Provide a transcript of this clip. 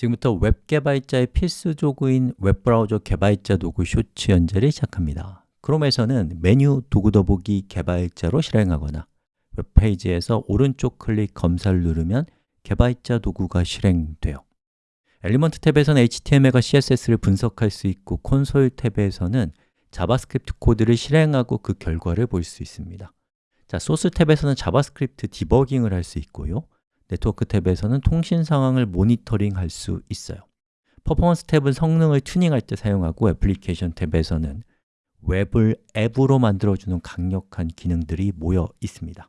지금부터 웹 개발자의 필수 도구인 웹브라우저 개발자 도구 쇼츠 연재를 시작합니다. 크롬에서는 메뉴 도구 더보기 개발자로 실행하거나 웹페이지에서 오른쪽 클릭 검사를 누르면 개발자 도구가 실행돼요. Element 탭에서는 HTML과 CSS를 분석할 수 있고 콘솔 탭에서는 JavaScript 코드를 실행하고 그 결과를 볼 수 있습니다. 자, 소스 탭에서는 JavaScript 디버깅을 할 수 있고요 네트워크 탭에서는 통신 상황을 모니터링 할 수 있어요. 퍼포먼스 탭은 성능을 튜닝할 때 사용하고 애플리케이션 탭에서는 웹을 앱으로 만들어주는 강력한 기능들이 모여 있습니다